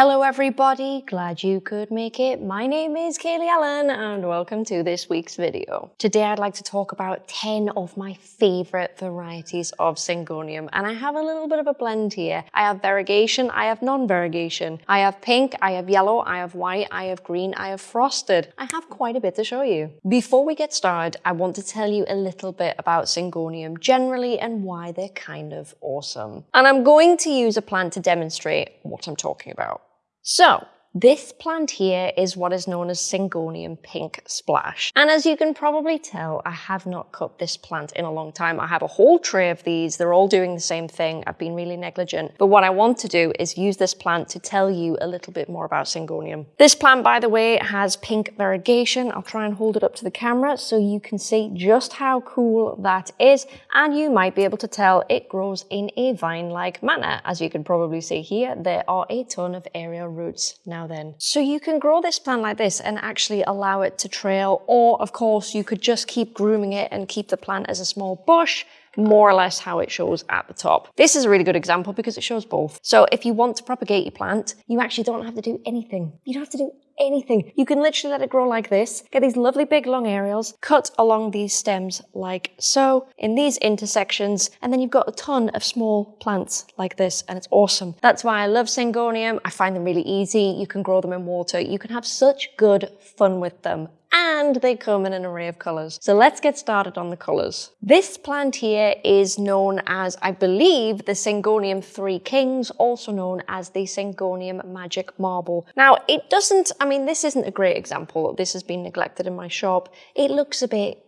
Hello everybody, glad you could make it. My name is Kaylee Allen and welcome to this week's video. Today I'd like to talk about 10 of my favorite varieties of Syngonium and I have a little bit of a blend here. I have variegation, I have non-variegation. I have pink, I have yellow, I have white, I have green, I have frosted. I have quite a bit to show you. Before we get started, I want to tell you a little bit about Syngonium generally and why they're kind of awesome. And I'm going to use a plant to demonstrate what I'm talking about. So this plant here is what is known as Syngonium pink splash. And as you can probably tell, I have not cut this plant in a long time. I have a whole tray of these. They're all doing the same thing. I've been really negligent. But what I want to do is use this plant to tell you a little bit more about Syngonium. This plant, by the way, has pink variegation. I'll try and hold it up to the camera so you can see just how cool that is. And you might be able to tell it grows in a vine-like manner. As you can probably see here, there are a ton of aerial roots now then. So you can grow this plant like this and actually allow it to trail, or of course you could just keep grooming it and keep the plant as a small bush, more or less how it shows at the top. This is a really good example because it shows both. So if you want to propagate your plant, you actually don't have to do anything. You don't have to do anything. You can literally let it grow like this, get these lovely big long aerials, cut along these stems like so, in these intersections, and then you've got a ton of small plants like this, and it's awesome. That's why I love Syngonium. I find them really easy. You can grow them in water. You can have such good fun with them and they come in an array of colours. So let's get started on the colours. This plant here is known as, I believe, the Syngonium Three Kings, also known as the Syngonium Magic Marble. Now, it doesn't, I mean, this isn't a great example. This has been neglected in my shop. It looks a bit,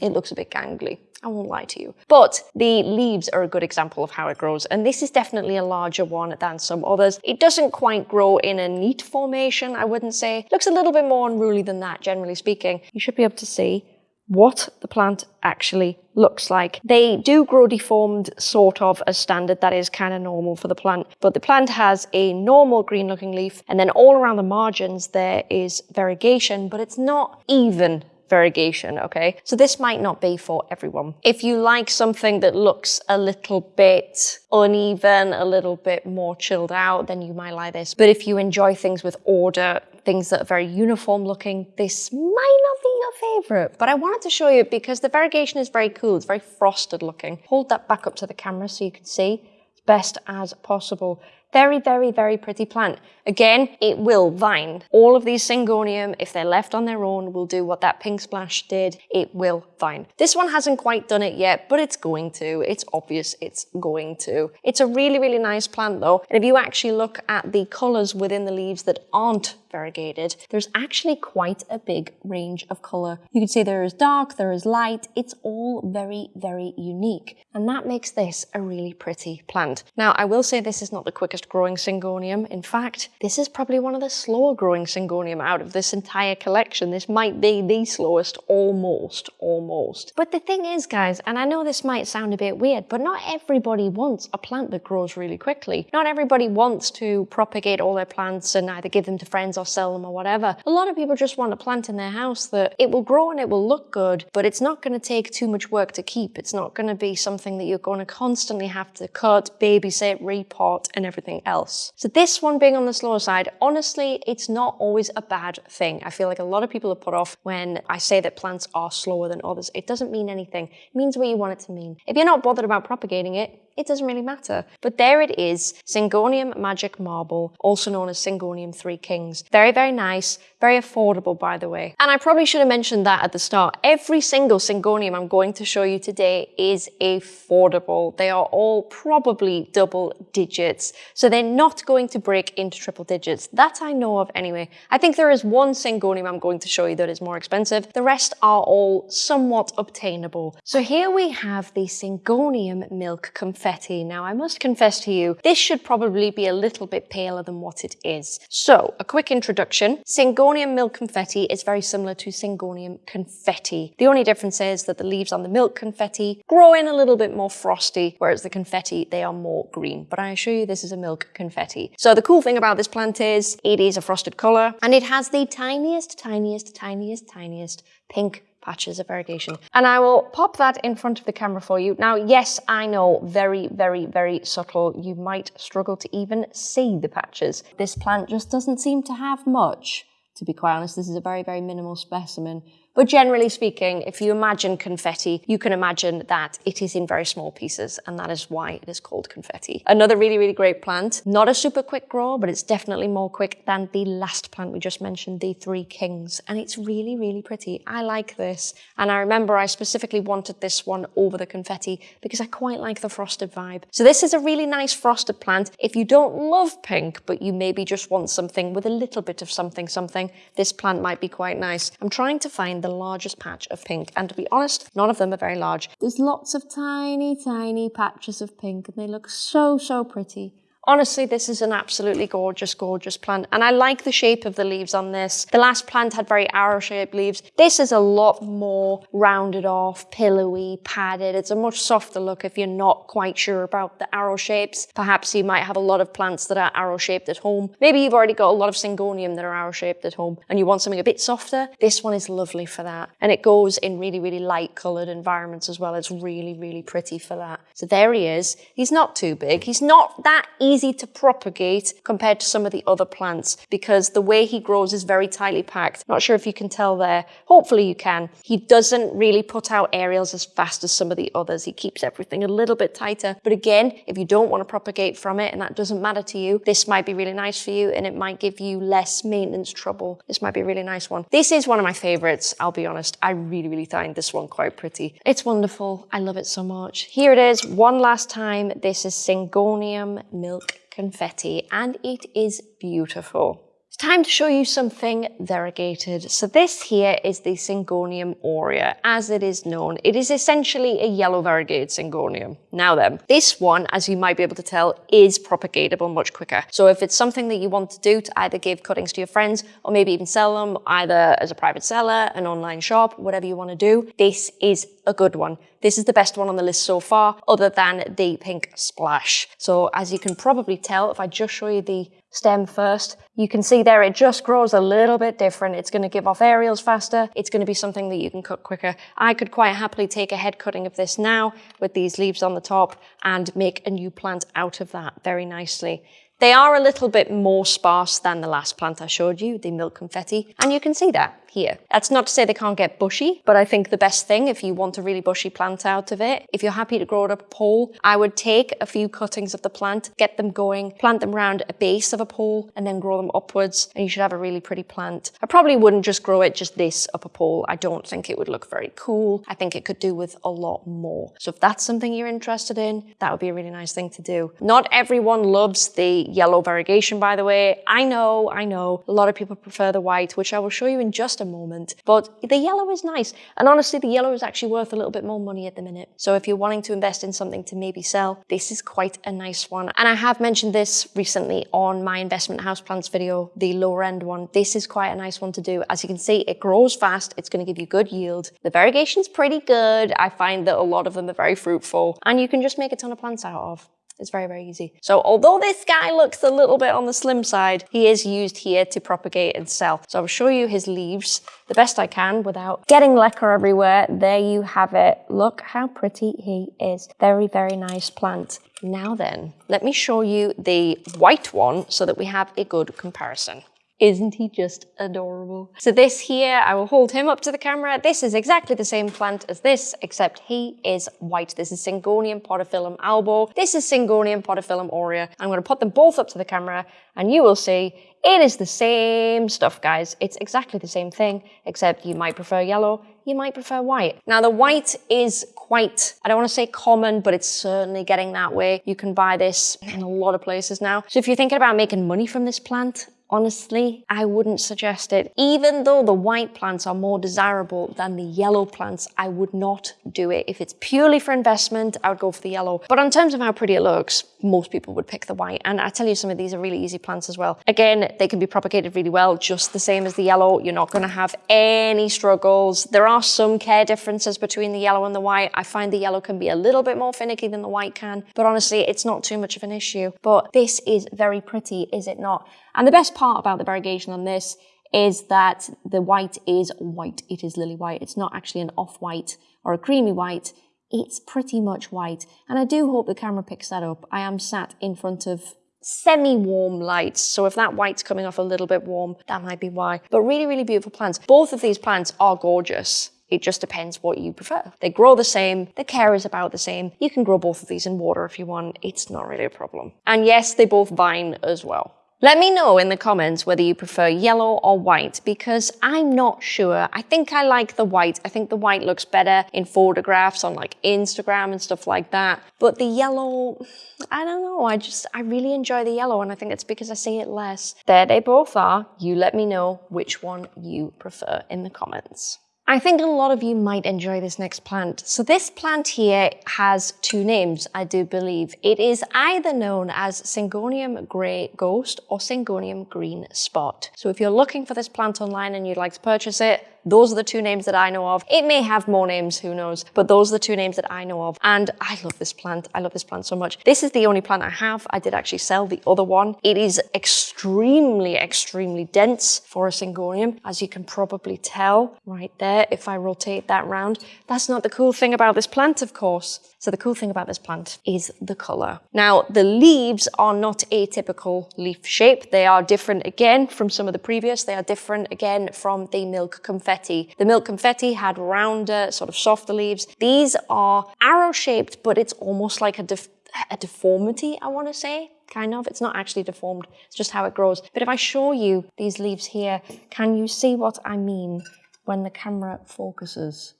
it looks a bit gangly. I won't lie to you. But the leaves are a good example of how it grows, and this is definitely a larger one than some others. It doesn't quite grow in a neat formation, I wouldn't say. It looks a little bit more unruly than that, generally speaking. You should be able to see what the plant actually looks like. They do grow deformed sort of as standard, that is kind of normal for the plant, but the plant has a normal green looking leaf and then all around the margins there is variegation, but it's not even variegation, okay? So this might not be for everyone. If you like something that looks a little bit uneven, a little bit more chilled out, then you might like this. But if you enjoy things with order, things that are very uniform looking, this might not be your favorite. But I wanted to show you because the variegation is very cool. It's very frosted looking. Hold that back up to the camera so you can see best as possible. Very, very, very pretty plant. Again, it will vine. All of these Syngonium, if they're left on their own, will do what that pink splash did. It will vine. This one hasn't quite done it yet, but it's going to. It's obvious it's going to. It's a really, really nice plant though. And if you actually look at the colors within the leaves that aren't variegated, there's actually quite a big range of color. You can see there is dark, there is light. It's all very, very unique. And that makes this a really pretty plant. Now, I will say this is not the quickest growing Syngonium. In fact, this is probably one of the slower growing Syngonium out of this entire collection. This might be the slowest, almost, almost. But the thing is, guys, and I know this might sound a bit weird, but not everybody wants a plant that grows really quickly. Not everybody wants to propagate all their plants and either give them to friends or sell them or whatever. A lot of people just want a plant in their house that it will grow and it will look good, but it's not going to take too much work to keep. It's not going to be something that you're going to constantly have to cut, babysit, repot, and everything anything else. So this one being on the slower side, honestly, it's not always a bad thing. I feel like a lot of people are put off when I say that plants are slower than others. It doesn't mean anything. It means what you want it to mean. If you're not bothered about propagating it, it doesn't really matter. But there it is, Syngonium Magic Marble, also known as Syngonium Three Kings. Very, very nice, very affordable, by the way. And I probably should have mentioned that at the start. Every single Syngonium I'm going to show you today is affordable. They are all probably double digits. So they're not going to break into triple digits. That I know of anyway. I think there is one Syngonium I'm going to show you that is more expensive. The rest are all somewhat obtainable. So here we have the Syngonium Milk Confetti confetti. Now, I must confess to you, this should probably be a little bit paler than what it is. So, a quick introduction. Syngonium milk confetti is very similar to Syngonium confetti. The only difference is that the leaves on the milk confetti grow in a little bit more frosty, whereas the confetti, they are more green. But I assure you, this is a milk confetti. So the cool thing about this plant is it is a frosted color and it has the tiniest, tiniest, tiniest, tiniest pink patches of variegation. And I will pop that in front of the camera for you. Now, yes, I know, very, very, very subtle. You might struggle to even see the patches. This plant just doesn't seem to have much. To be quite honest, this is a very, very minimal specimen. But generally speaking, if you imagine confetti, you can imagine that it is in very small pieces, and that is why it is called confetti. Another really, really great plant. Not a super quick grow, but it's definitely more quick than the last plant we just mentioned, the Three Kings. And it's really, really pretty. I like this. And I remember I specifically wanted this one over the confetti because I quite like the frosted vibe. So this is a really nice frosted plant. If you don't love pink, but you maybe just want something with a little bit of something, something, this plant might be quite nice. I'm trying to find the largest patch of pink. And to be honest, none of them are very large. There's lots of tiny, tiny patches of pink and they look so, so pretty. Honestly, this is an absolutely gorgeous, gorgeous plant. And I like the shape of the leaves on this. The last plant had very arrow-shaped leaves. This is a lot more rounded off, pillowy, padded. It's a much softer look if you're not quite sure about the arrow shapes. Perhaps you might have a lot of plants that are arrow-shaped at home. Maybe you've already got a lot of syngonium that are arrow-shaped at home and you want something a bit softer. This one is lovely for that. And it goes in really, really light coloured environments as well. It's really, really pretty for that. So there he is. He's not too big. He's not that easy easy to propagate compared to some of the other plants because the way he grows is very tightly packed. Not sure if you can tell there. Hopefully you can. He doesn't really put out aerials as fast as some of the others. He keeps everything a little bit tighter. But again, if you don't want to propagate from it and that doesn't matter to you, this might be really nice for you and it might give you less maintenance trouble. This might be a really nice one. This is one of my favorites, I'll be honest. I really, really find this one quite pretty. It's wonderful. I love it so much. Here it is, one last time. This is Syngonium milk confetti and it is beautiful. It's time to show you something variegated. So this here is the Syngonium aurea, as it is known. It is essentially a yellow variegated Syngonium. Now then, this one, as you might be able to tell, is propagatable much quicker. So if it's something that you want to do to either give cuttings to your friends or maybe even sell them either as a private seller, an online shop, whatever you want to do, this is a good one. This is the best one on the list so far, other than the pink splash. So as you can probably tell, if I just show you the stem first. You can see there it just grows a little bit different. It's going to give off aerials faster. It's going to be something that you can cut quicker. I could quite happily take a head cutting of this now with these leaves on the top and make a new plant out of that very nicely. They are a little bit more sparse than the last plant I showed you, the milk confetti, and you can see that here. That's not to say they can't get bushy, but I think the best thing if you want a really bushy plant out of it, if you're happy to grow it up a pole, I would take a few cuttings of the plant, get them going, plant them around a base of a pole, and then grow them upwards, and you should have a really pretty plant. I probably wouldn't just grow it just this up a pole. I don't think it would look very cool. I think it could do with a lot more. So if that's something you're interested in, that would be a really nice thing to do. Not everyone loves the yellow variegation, by the way. I know, I know, a lot of people prefer the white, which I will show you in just a moment. But the yellow is nice. And honestly, the yellow is actually worth a little bit more money at the minute. So if you're wanting to invest in something to maybe sell, this is quite a nice one. And I have mentioned this recently on my investment house houseplants video, the lower end one. This is quite a nice one to do. As you can see, it grows fast. It's going to give you good yield. The variegation's pretty good. I find that a lot of them are very fruitful and you can just make a ton of plants out of. It's very, very easy. So although this guy looks a little bit on the slim side, he is used here to propagate and sell. So I'll show you his leaves the best I can without getting leca everywhere. There you have it. Look how pretty he is. Very, very nice plant. Now then, let me show you the white one so that we have a good comparison. Isn't he just adorable? So this here, I will hold him up to the camera. This is exactly the same plant as this, except he is white. This is Syngonium podophyllum albo. This is Syngonium podophyllum aurea. I'm going to put them both up to the camera and you will see it is the same stuff, guys. It's exactly the same thing, except you might prefer yellow, you might prefer white. Now the white is quite, I don't want to say common, but it's certainly getting that way. You can buy this in a lot of places now. So if you're thinking about making money from this plant, Honestly, I wouldn't suggest it. Even though the white plants are more desirable than the yellow plants, I would not do it. If it's purely for investment, I would go for the yellow. But in terms of how pretty it looks, most people would pick the white. And I tell you, some of these are really easy plants as well. Again, they can be propagated really well, just the same as the yellow. You're not gonna have any struggles. There are some care differences between the yellow and the white. I find the yellow can be a little bit more finicky than the white can, but honestly, it's not too much of an issue. But this is very pretty, is it not? And the best part about the variegation on this is that the white is white. It is lily white. It's not actually an off-white or a creamy white. It's pretty much white. And I do hope the camera picks that up. I am sat in front of semi-warm lights. So if that white's coming off a little bit warm, that might be why. But really, really beautiful plants. Both of these plants are gorgeous. It just depends what you prefer. They grow the same, the care is about the same. You can grow both of these in water if you want. It's not really a problem. And yes, they both vine as well. Let me know in the comments whether you prefer yellow or white because I'm not sure. I think I like the white. I think the white looks better in photographs on like Instagram and stuff like that. But the yellow, I don't know. I just, I really enjoy the yellow and I think it's because I see it less. There they both are. You let me know which one you prefer in the comments. I think a lot of you might enjoy this next plant. So this plant here has two names, I do believe. It is either known as Syngonium Grey Ghost or Syngonium Green Spot. So if you're looking for this plant online and you'd like to purchase it, those are the two names that I know of. It may have more names, who knows, but those are the two names that I know of. And I love this plant. I love this plant so much. This is the only plant I have. I did actually sell the other one. It is extremely, extremely dense for a syngonium, as you can probably tell right there if I rotate that round. That's not the cool thing about this plant, of course. So the cool thing about this plant is the color. Now, the leaves are not atypical leaf shape. They are different again from some of the previous. They are different again from the milk confetti. The milk confetti had rounder, sort of softer leaves. These are arrow shaped, but it's almost like a, def a deformity, I want to say kind of. It's not actually deformed, it's just how it grows. But if I show you these leaves here, can you see what I mean when the camera focuses?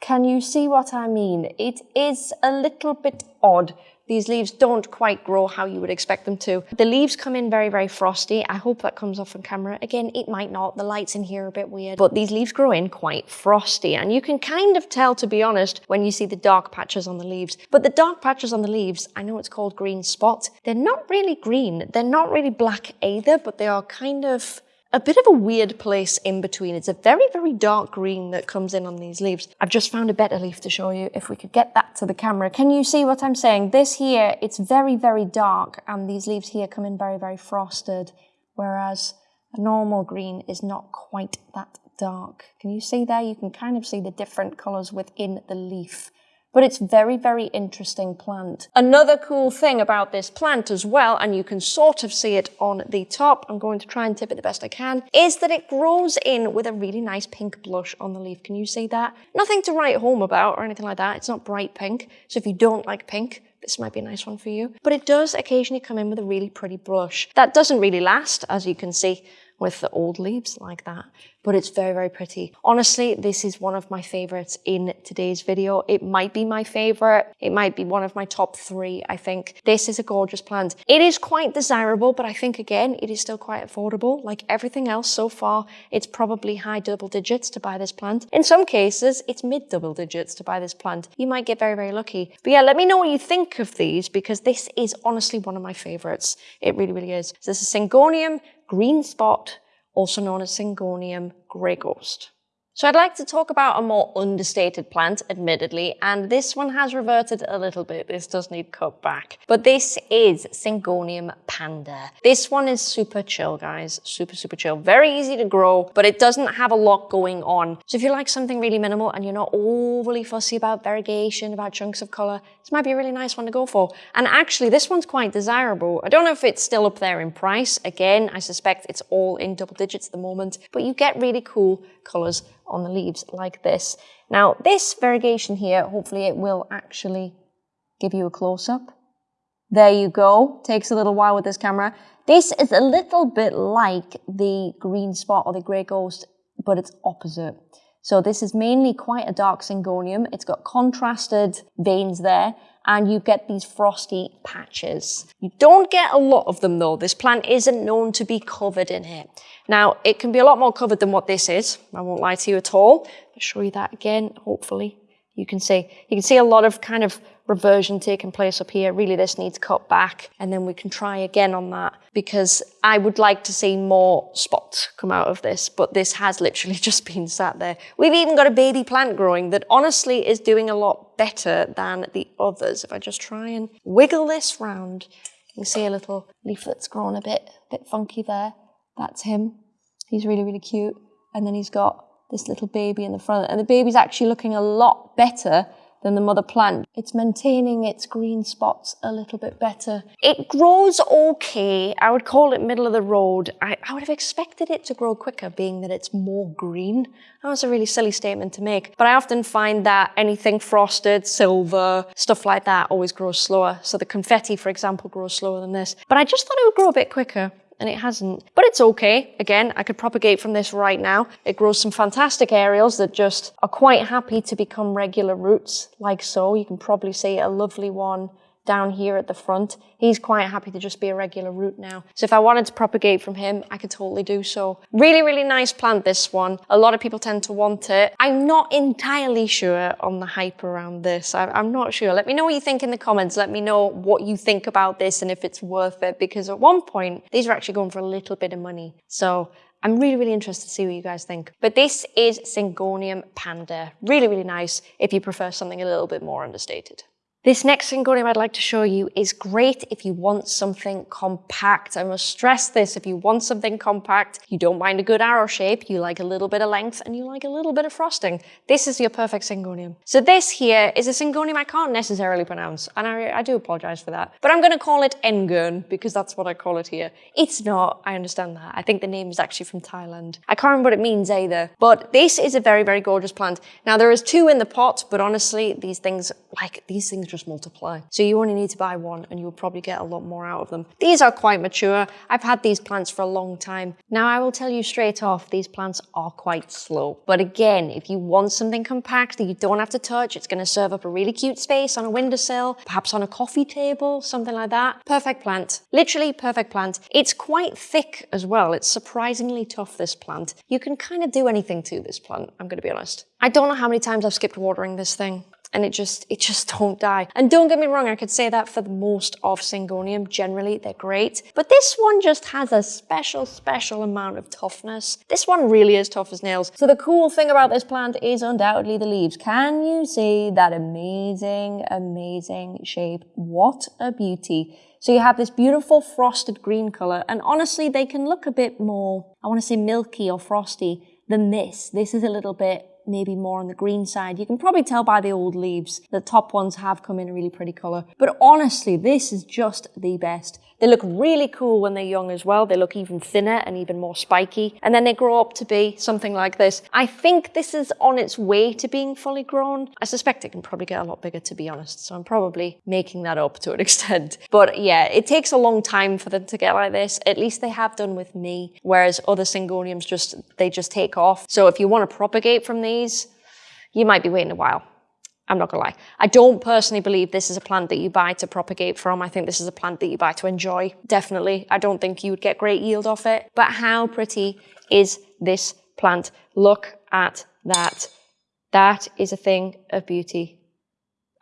Can you see what I mean? It is a little bit odd. These leaves don't quite grow how you would expect them to. The leaves come in very, very frosty. I hope that comes off on camera. Again, it might not. The lights in here are a bit weird. But these leaves grow in quite frosty. And you can kind of tell, to be honest, when you see the dark patches on the leaves. But the dark patches on the leaves, I know it's called green spot. They're not really green. They're not really black either, but they are kind of a bit of a weird place in between. It's a very, very dark green that comes in on these leaves. I've just found a better leaf to show you if we could get that to the camera. Can you see what I'm saying? This here, it's very, very dark and these leaves here come in very, very frosted, whereas a normal green is not quite that dark. Can you see there? You can kind of see the different colors within the leaf but it's very, very interesting plant. Another cool thing about this plant as well, and you can sort of see it on the top, I'm going to try and tip it the best I can, is that it grows in with a really nice pink blush on the leaf. Can you see that? Nothing to write home about or anything like that. It's not bright pink. So if you don't like pink, this might be a nice one for you. But it does occasionally come in with a really pretty blush. That doesn't really last, as you can see with the old leaves like that. But it's very, very pretty. Honestly, this is one of my favorites in today's video. It might be my favorite. It might be one of my top three, I think. This is a gorgeous plant. It is quite desirable, but I think again, it is still quite affordable. Like everything else so far, it's probably high double digits to buy this plant. In some cases, it's mid double digits to buy this plant. You might get very, very lucky. But yeah, let me know what you think of these because this is honestly one of my favorites. It really, really is. So this is Syngonium green spot, also known as Syngonium grey ghost. So I'd like to talk about a more understated plant, admittedly, and this one has reverted a little bit. This does need cut back. But this is Syngonium panda. This one is super chill, guys. Super, super chill. Very easy to grow, but it doesn't have a lot going on. So if you like something really minimal and you're not overly fussy about variegation, about chunks of color, this might be a really nice one to go for. And actually, this one's quite desirable. I don't know if it's still up there in price. Again, I suspect it's all in double digits at the moment, but you get really cool colors on the leaves like this. Now this variegation here, hopefully it will actually give you a close-up. There you go. Takes a little while with this camera. This is a little bit like the green spot or the grey ghost, but it's opposite. So this is mainly quite a dark syngonium. It's got contrasted veins there and you get these frosty patches. You don't get a lot of them though. This plant isn't known to be covered in it. Now, it can be a lot more covered than what this is. I won't lie to you at all. I'll show you that again, hopefully. You can see, you can see a lot of kind of reversion taking place up here. Really, this needs cut back and then we can try again on that because I would like to see more spots come out of this, but this has literally just been sat there. We've even got a baby plant growing that honestly is doing a lot better than the others. If I just try and wiggle this round, you can see a little leaf that's grown a bit, a bit funky there. That's him. He's really, really cute. And then he's got this little baby in the front. And the baby's actually looking a lot better than the mother plant. It's maintaining its green spots a little bit better. It grows okay. I would call it middle of the road. I, I would have expected it to grow quicker being that it's more green. That was a really silly statement to make. But I often find that anything frosted, silver, stuff like that always grows slower. So the confetti, for example, grows slower than this. But I just thought it would grow a bit quicker and it hasn't. But it's okay. Again, I could propagate from this right now. It grows some fantastic aerials that just are quite happy to become regular roots, like so. You can probably see a lovely one down here at the front. He's quite happy to just be a regular root now. So if I wanted to propagate from him, I could totally do so. Really, really nice plant, this one. A lot of people tend to want it. I'm not entirely sure on the hype around this. I, am not sure. Let me know what you think in the comments. Let me know what you think about this and if it's worth it. Because at one point, these are actually going for a little bit of money. So I'm really, really interested to see what you guys think. But this is Syngonium panda. Really, really nice if you prefer something a little bit more understated. This next Syngonium I'd like to show you is great if you want something compact. I must stress this, if you want something compact, you don't mind a good arrow shape, you like a little bit of length, and you like a little bit of frosting. This is your perfect Syngonium. So this here is a Syngonium I can't necessarily pronounce, and I, I do apologize for that. But I'm gonna call it Ngern, because that's what I call it here. It's not, I understand that. I think the name is actually from Thailand. I can't remember what it means either. But this is a very, very gorgeous plant. Now there is two in the pot, but honestly, these things, like, these things just multiply. So you only need to buy one and you'll probably get a lot more out of them. These are quite mature. I've had these plants for a long time. Now I will tell you straight off, these plants are quite slow. But again, if you want something compact that you don't have to touch, it's gonna serve up a really cute space on a windowsill, perhaps on a coffee table, something like that. Perfect plant. Literally perfect plant. It's quite thick as well. It's surprisingly tough, this plant. You can kind of do anything to this plant, I'm gonna be honest. I don't know how many times I've skipped watering this thing and it just it just don't die. And don't get me wrong, I could say that for the most of Syngonium. Generally, they're great. But this one just has a special, special amount of toughness. This one really is tough as nails. So the cool thing about this plant is undoubtedly the leaves. Can you see that amazing, amazing shape? What a beauty. So you have this beautiful frosted green color, and honestly, they can look a bit more, I want to say milky or frosty than this. This is a little bit maybe more on the green side. You can probably tell by the old leaves. The top ones have come in a really pretty colour. But honestly, this is just the best. They look really cool when they're young as well. They look even thinner and even more spiky. And then they grow up to be something like this. I think this is on its way to being fully grown. I suspect it can probably get a lot bigger, to be honest. So I'm probably making that up to an extent. But yeah, it takes a long time for them to get like this. At least they have done with me. Whereas other Syngoniums just, they just take off. So if you want to propagate from these, you might be waiting a while. I'm not gonna lie. I don't personally believe this is a plant that you buy to propagate from. I think this is a plant that you buy to enjoy, definitely. I don't think you would get great yield off it. But how pretty is this plant? Look at that. That is a thing of beauty.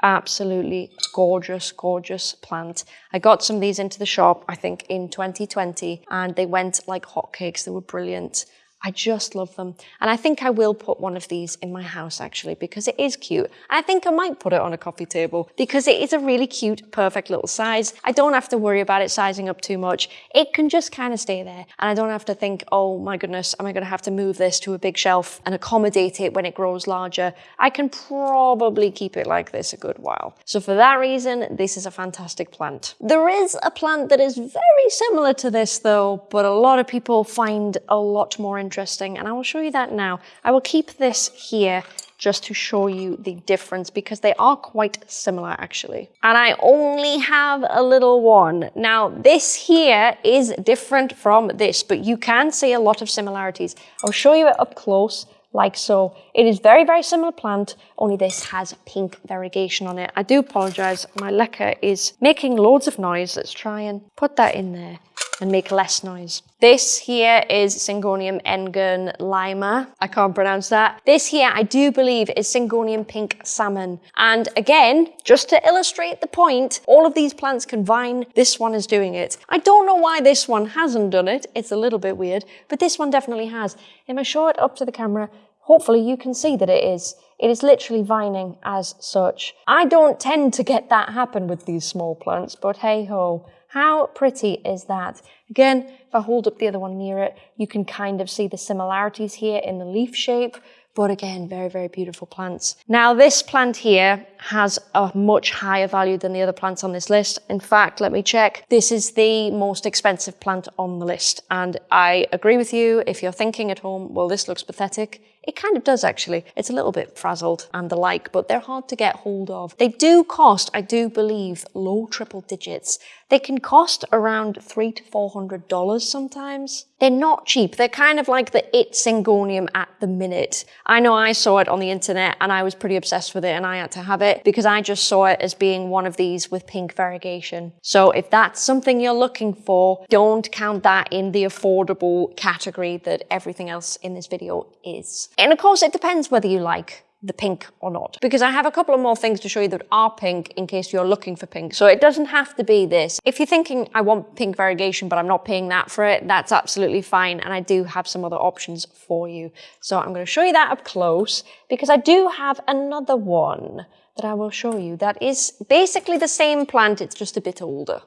Absolutely gorgeous, gorgeous plant. I got some of these into the shop, I think in 2020, and they went like hotcakes. They were brilliant. I just love them. And I think I will put one of these in my house actually because it is cute. I think I might put it on a coffee table because it is a really cute, perfect little size. I don't have to worry about it sizing up too much. It can just kind of stay there. And I don't have to think, oh my goodness, am I going to have to move this to a big shelf and accommodate it when it grows larger? I can probably keep it like this a good while. So for that reason, this is a fantastic plant. There is a plant that is very similar to this though, but a lot of people find a lot more interesting interesting and I will show you that now. I will keep this here just to show you the difference because they are quite similar actually. And I only have a little one. Now this here is different from this, but you can see a lot of similarities. I'll show you it up close like so. It is very, very similar plant, only this has pink variegation on it. I do apologize, my leca is making loads of noise. Let's try and put that in there and make less noise. This here is Syngonium Ngern Lima. I can't pronounce that. This here, I do believe, is Syngonium Pink Salmon. And again, just to illustrate the point, all of these plants can vine. This one is doing it. I don't know why this one hasn't done it. It's a little bit weird, but this one definitely has. If I show it up to the camera, hopefully you can see that it is. It is literally vining as such. I don't tend to get that happen with these small plants, but hey ho, How pretty is that? Again, if I hold up the other one near it, you can kind of see the similarities here in the leaf shape, but again, very, very beautiful plants. Now this plant here has a much higher value than the other plants on this list. In fact, let me check. This is the most expensive plant on the list. And I agree with you. If you're thinking at home, well, this looks pathetic. It kind of does actually. It's a little bit frazzled and the like, but they're hard to get hold of. They do cost, I do believe, low triple digits. They can cost around three to four hundred dollars sometimes. They're not cheap. They're kind of like the it Syngonium at the minute. I know I saw it on the internet and I was pretty obsessed with it and I had to have it because I just saw it as being one of these with pink variegation. So if that's something you're looking for, don't count that in the affordable category that everything else in this video is. And of course, it depends whether you like the pink or not. Because I have a couple of more things to show you that are pink in case you're looking for pink. So it doesn't have to be this. If you're thinking I want pink variegation but I'm not paying that for it, that's absolutely fine. And I do have some other options for you. So I'm going to show you that up close because I do have another one that I will show you that is basically the same plant, it's just a bit older.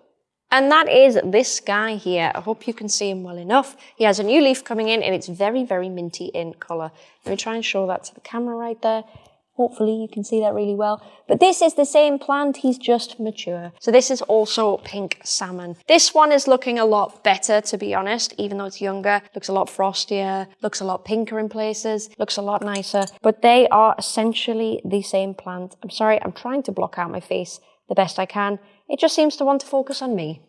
And that is this guy here. I hope you can see him well enough. He has a new leaf coming in and it's very, very minty in colour. Let me try and show that to the camera right there. Hopefully you can see that really well. But this is the same plant, he's just mature. So this is also pink salmon. This one is looking a lot better, to be honest, even though it's younger. Looks a lot frostier, looks a lot pinker in places, looks a lot nicer. But they are essentially the same plant. I'm sorry, I'm trying to block out my face the best I can. It just seems to want to focus on me.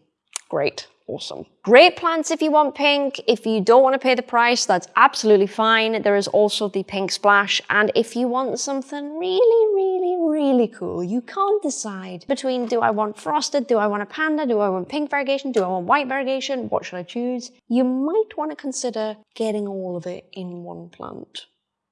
Great. Awesome. Great plants if you want pink. If you don't want to pay the price, that's absolutely fine. There is also the pink splash. And if you want something really, really, really cool, you can't decide between do I want frosted, do I want a panda, do I want pink variegation, do I want white variegation, what should I choose? You might want to consider getting all of it in one plant.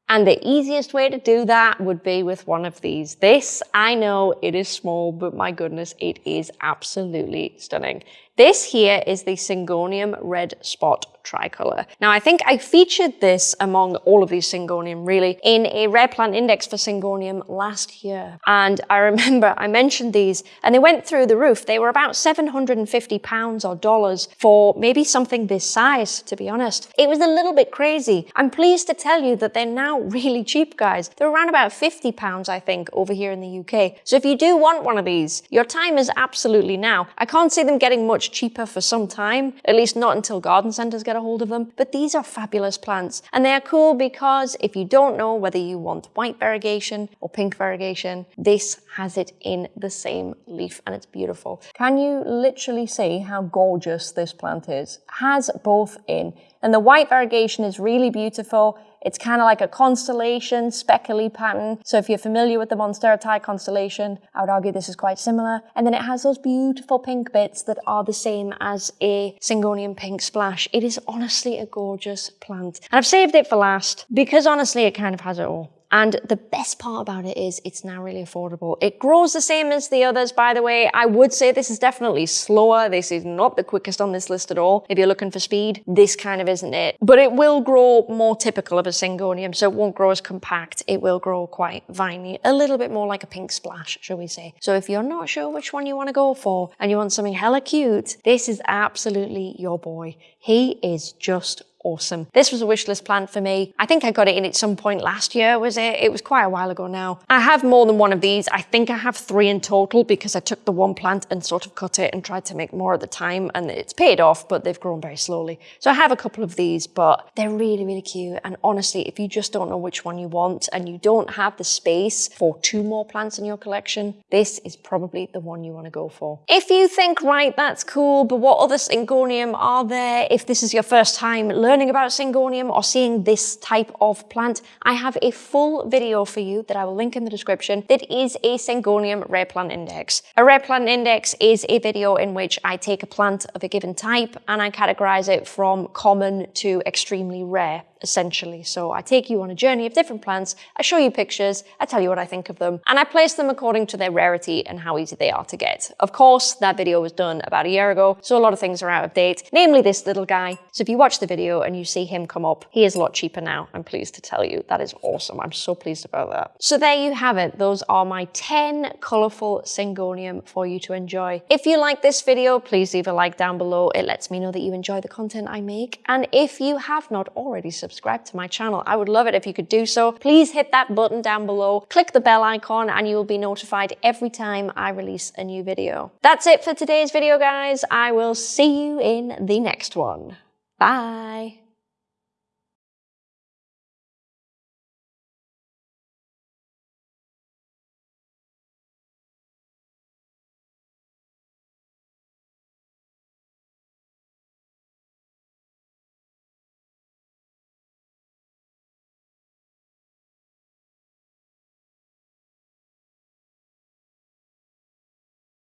And the easiest way to do that would be with one of these. This, I know it is small, but my goodness, it is absolutely stunning. This here is the Syngonium Red Spot tricolor. Now, I think I featured this among all of these Syngonium really in a rare plant index for Syngonium last year. And I remember I mentioned these and they went through the roof. They were about 750 pounds or dollars for maybe something this size, to be honest. It was a little bit crazy. I'm pleased to tell you that they're now really cheap, guys. They're around about 50 pounds, I think, over here in the UK. So if you do want one of these, your time is absolutely now. I can't see them getting much cheaper for some time, at least not until garden centres get a hold of them, but these are fabulous plants. And they are cool because if you don't know whether you want white variegation or pink variegation, this has it in the same leaf and it's beautiful. Can you literally see how gorgeous this plant is? Has both in. And the white variegation is really beautiful. It's kind of like a constellation, speckly pattern. So if you're familiar with the Monstera constellation, I would argue this is quite similar. And then it has those beautiful pink bits that are the same as a Syngonium pink splash. It is honestly a gorgeous plant. And I've saved it for last because honestly, it kind of has it all. And the best part about it is it's now really affordable. It grows the same as the others, by the way. I would say this is definitely slower. This is not the quickest on this list at all. If you're looking for speed, this kind of isn't it. But it will grow more typical of a Syngonium, so it won't grow as compact. It will grow quite viney, a little bit more like a pink splash, shall we say. So if you're not sure which one you want to go for and you want something hella cute, this is absolutely your boy. He is just awesome. This was a wishlist plant for me. I think I got it in at some point last year, was it? It was quite a while ago now. I have more than one of these. I think I have three in total because I took the one plant and sort of cut it and tried to make more at the time and it's paid off, but they've grown very slowly. So I have a couple of these, but they're really, really cute. And honestly, if you just don't know which one you want and you don't have the space for two more plants in your collection, this is probably the one you want to go for. If you think, right, that's cool, but what other Syngonium are there? If this is your first time learning learning about Syngonium or seeing this type of plant, I have a full video for you that I will link in the description that is a Syngonium rare plant index. A rare plant index is a video in which I take a plant of a given type and I categorize it from common to extremely rare. Essentially. So I take you on a journey of different plants, I show you pictures, I tell you what I think of them, and I place them according to their rarity and how easy they are to get. Of course, that video was done about a year ago, so a lot of things are out of date, namely this little guy. So if you watch the video and you see him come up, he is a lot cheaper now, I'm pleased to tell you. That is awesome. I'm so pleased about that. So there you have it. Those are my 10 colourful Syngonium for you to enjoy. If you like this video, please leave a like down below. It lets me know that you enjoy the content I make. And if you have not already subscribed to my channel, I would love it if you could do so. Please hit that button down below, click the bell icon, and you will be notified every time I release a new video. That's it for today's video, guys. I will see you in the next one. Bye.